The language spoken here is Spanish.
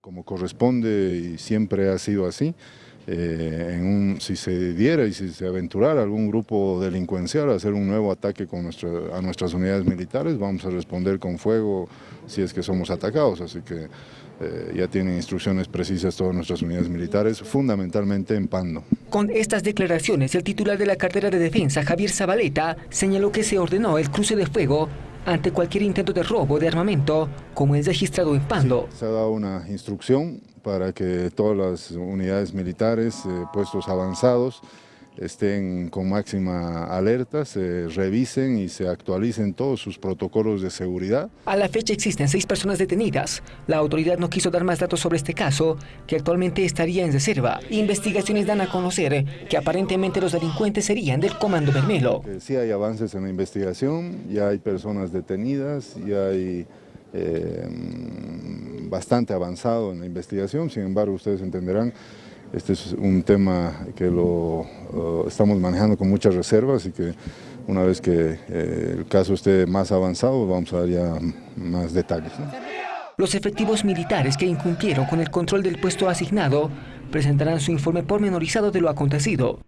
Como corresponde y siempre ha sido así, eh, en un, si se diera y si se aventurara algún grupo delincuencial a hacer un nuevo ataque con nuestra, a nuestras unidades militares, vamos a responder con fuego si es que somos atacados, así que eh, ya tienen instrucciones precisas todas nuestras unidades militares, fundamentalmente en Pando. Con estas declaraciones, el titular de la cartera de defensa, Javier Zabaleta, señaló que se ordenó el cruce de fuego ante cualquier intento de robo de armamento, como es registrado en Pando. se ha dado una instrucción para que todas las unidades militares, eh, puestos avanzados, estén con máxima alerta, se revisen y se actualicen todos sus protocolos de seguridad. A la fecha existen seis personas detenidas. La autoridad no quiso dar más datos sobre este caso, que actualmente estaría en reserva. Investigaciones dan a conocer que aparentemente los delincuentes serían del Comando Bermelo. Sí hay avances en la investigación, ya hay personas detenidas, ya hay... Eh, bastante avanzado en la investigación, sin embargo ustedes entenderán este es un tema que lo estamos manejando con muchas reservas y que una vez que eh, el caso esté más avanzado vamos a dar ya más detalles. Los efectivos militares que incumplieron con el control del puesto asignado presentarán su informe pormenorizado de lo acontecido.